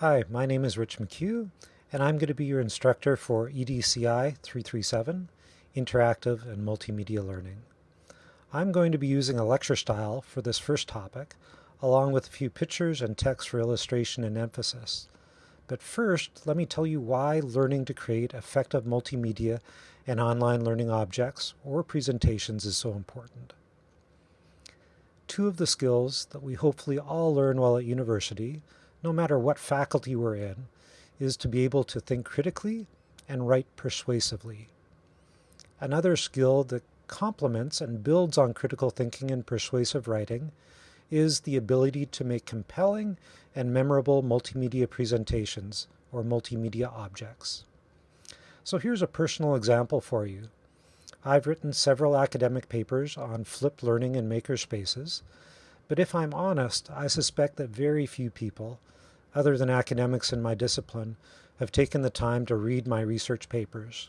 Hi, my name is Rich McHugh, and I'm going to be your instructor for EDCI 337, Interactive and Multimedia Learning. I'm going to be using a lecture style for this first topic, along with a few pictures and text for illustration and emphasis. But first, let me tell you why learning to create effective multimedia and online learning objects or presentations is so important. Two of the skills that we hopefully all learn while at university no matter what faculty we're in, is to be able to think critically and write persuasively. Another skill that complements and builds on critical thinking and persuasive writing is the ability to make compelling and memorable multimedia presentations or multimedia objects. So here's a personal example for you. I've written several academic papers on flipped learning and makerspaces, but if I'm honest, I suspect that very few people other than academics in my discipline, have taken the time to read my research papers.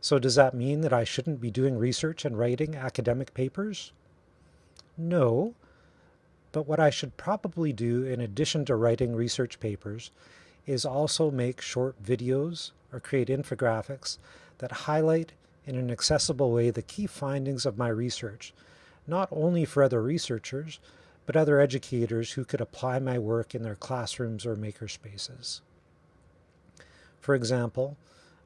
So does that mean that I shouldn't be doing research and writing academic papers? No, but what I should probably do in addition to writing research papers is also make short videos or create infographics that highlight in an accessible way the key findings of my research, not only for other researchers, but other educators who could apply my work in their classrooms or makerspaces. For example,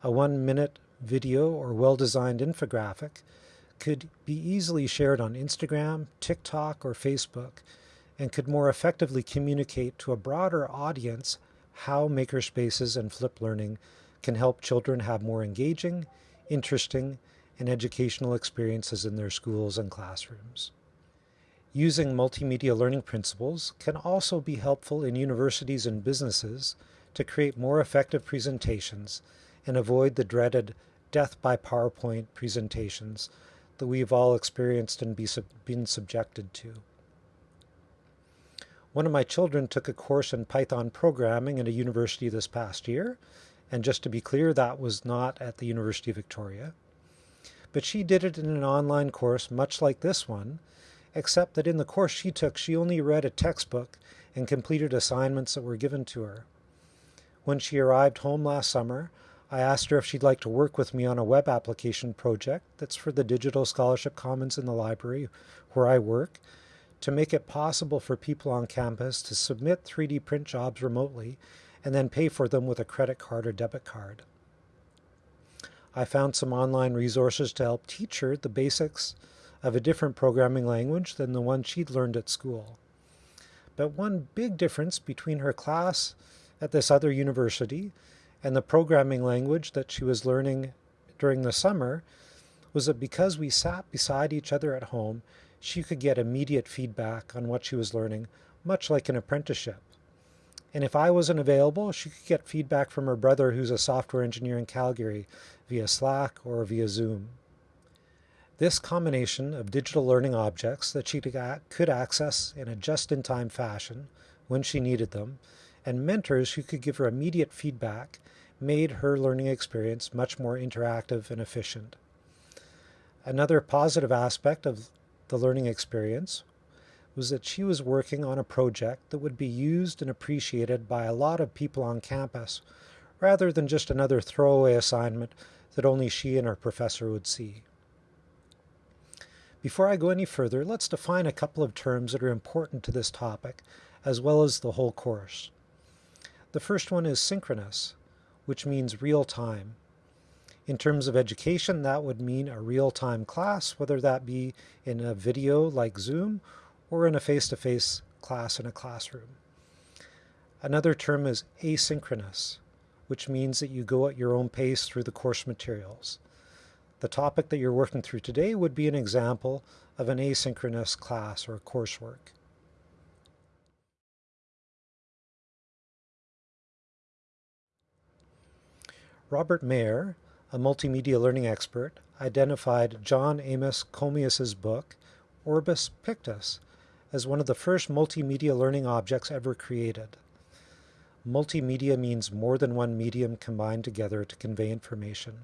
a one-minute video or well-designed infographic could be easily shared on Instagram, TikTok, or Facebook, and could more effectively communicate to a broader audience how makerspaces and flipped learning can help children have more engaging, interesting, and educational experiences in their schools and classrooms. Using multimedia learning principles can also be helpful in universities and businesses to create more effective presentations and avoid the dreaded death by PowerPoint presentations that we've all experienced and be sub been subjected to. One of my children took a course in Python programming at a university this past year, and just to be clear, that was not at the University of Victoria. But she did it in an online course much like this one, except that in the course she took, she only read a textbook and completed assignments that were given to her. When she arrived home last summer, I asked her if she'd like to work with me on a web application project that's for the Digital Scholarship Commons in the library where I work to make it possible for people on campus to submit 3D print jobs remotely and then pay for them with a credit card or debit card. I found some online resources to help teach her the basics of a different programming language than the one she'd learned at school. But one big difference between her class at this other university and the programming language that she was learning during the summer was that because we sat beside each other at home, she could get immediate feedback on what she was learning, much like an apprenticeship. And if I wasn't available, she could get feedback from her brother who's a software engineer in Calgary via Slack or via Zoom. This combination of digital learning objects that she could access in a just-in-time fashion when she needed them, and mentors who could give her immediate feedback made her learning experience much more interactive and efficient. Another positive aspect of the learning experience was that she was working on a project that would be used and appreciated by a lot of people on campus, rather than just another throwaway assignment that only she and her professor would see. Before I go any further, let's define a couple of terms that are important to this topic, as well as the whole course. The first one is synchronous, which means real time. In terms of education, that would mean a real-time class, whether that be in a video like Zoom or in a face-to-face -face class in a classroom. Another term is asynchronous, which means that you go at your own pace through the course materials. The topic that you're working through today would be an example of an asynchronous class or coursework. Robert Mayer, a multimedia learning expert, identified John Amos Comenius's book, Orbis Pictus, as one of the first multimedia learning objects ever created. Multimedia means more than one medium combined together to convey information.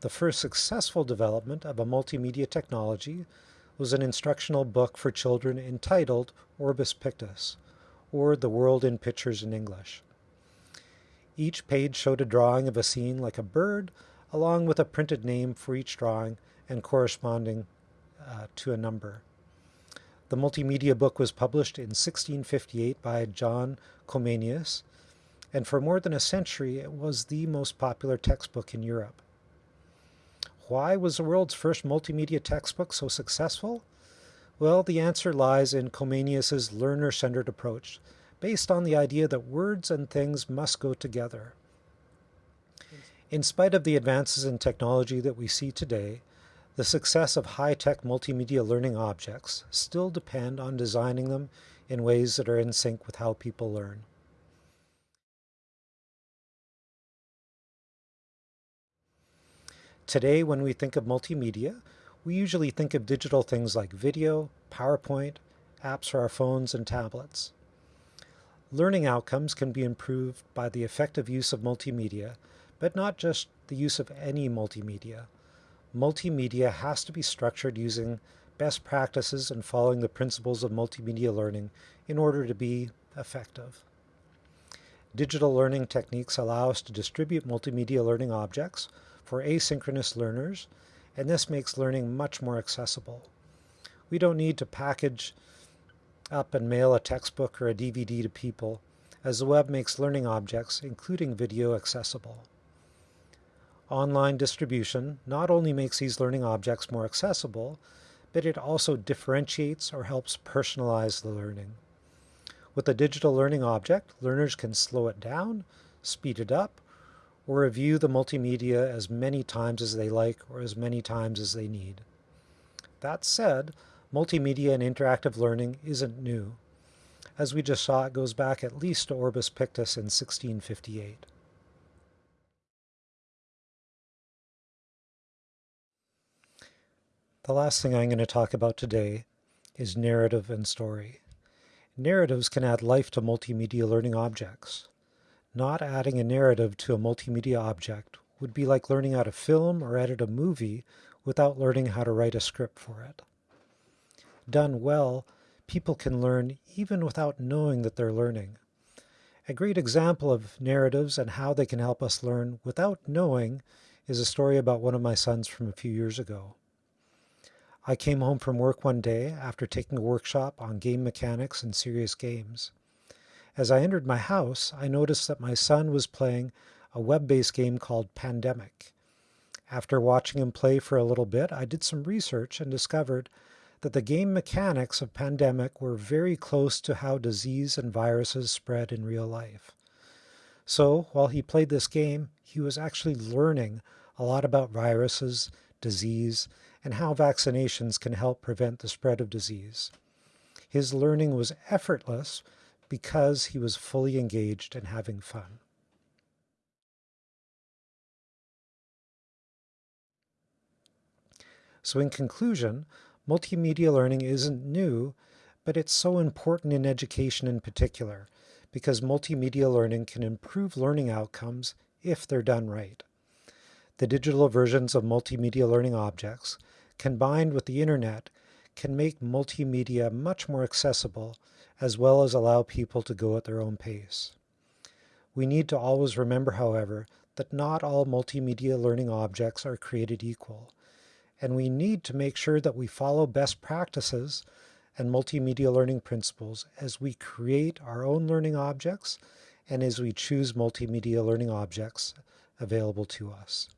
The first successful development of a multimedia technology was an instructional book for children entitled Orbis Pictus, or The World in Pictures in English. Each page showed a drawing of a scene like a bird, along with a printed name for each drawing and corresponding uh, to a number. The multimedia book was published in 1658 by John Comenius, and for more than a century it was the most popular textbook in Europe. Why was the world's first multimedia textbook so successful? Well, the answer lies in Comenius's learner-centered approach, based on the idea that words and things must go together. In spite of the advances in technology that we see today, the success of high-tech multimedia learning objects still depend on designing them in ways that are in sync with how people learn. Today, when we think of multimedia, we usually think of digital things like video, PowerPoint, apps for our phones and tablets. Learning outcomes can be improved by the effective use of multimedia, but not just the use of any multimedia multimedia has to be structured using best practices and following the principles of multimedia learning in order to be effective. Digital learning techniques allow us to distribute multimedia learning objects for asynchronous learners, and this makes learning much more accessible. We don't need to package up and mail a textbook or a DVD to people, as the web makes learning objects, including video, accessible. Online distribution not only makes these learning objects more accessible, but it also differentiates or helps personalize the learning. With a digital learning object, learners can slow it down, speed it up, or review the multimedia as many times as they like or as many times as they need. That said, multimedia and interactive learning isn't new. As we just saw, it goes back at least to Orbis Pictus in 1658. The last thing I'm going to talk about today is narrative and story. Narratives can add life to multimedia learning objects. Not adding a narrative to a multimedia object would be like learning how to film or edit a movie without learning how to write a script for it. Done well, people can learn even without knowing that they're learning. A great example of narratives and how they can help us learn without knowing is a story about one of my sons from a few years ago. I came home from work one day after taking a workshop on game mechanics and serious games. As I entered my house, I noticed that my son was playing a web-based game called Pandemic. After watching him play for a little bit, I did some research and discovered that the game mechanics of Pandemic were very close to how disease and viruses spread in real life. So, while he played this game, he was actually learning a lot about viruses, disease, and how vaccinations can help prevent the spread of disease. His learning was effortless because he was fully engaged and having fun. So in conclusion, multimedia learning isn't new, but it's so important in education in particular, because multimedia learning can improve learning outcomes if they're done right. The digital versions of multimedia learning objects, combined with the internet, can make multimedia much more accessible, as well as allow people to go at their own pace. We need to always remember, however, that not all multimedia learning objects are created equal, and we need to make sure that we follow best practices and multimedia learning principles as we create our own learning objects and as we choose multimedia learning objects available to us.